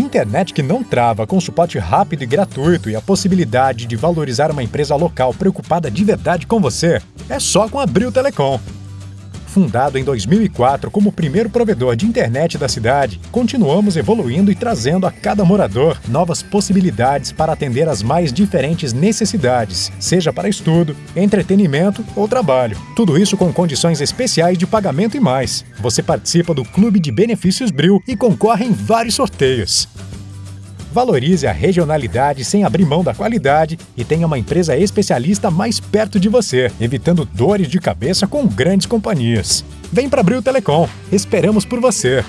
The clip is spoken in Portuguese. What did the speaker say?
Internet que não trava, com suporte rápido e gratuito e a possibilidade de valorizar uma empresa local preocupada de verdade com você, é só com a Bril Telecom. Fundado em 2004 como o primeiro provedor de internet da cidade, continuamos evoluindo e trazendo a cada morador novas possibilidades para atender às mais diferentes necessidades, seja para estudo, entretenimento ou trabalho. Tudo isso com condições especiais de pagamento e mais. Você participa do Clube de Benefícios Bril e concorre em vários sorteios. Valorize a regionalidade sem abrir mão da qualidade e tenha uma empresa especialista mais perto de você, evitando dores de cabeça com grandes companhias. Vem para Bril Telecom. Esperamos por você.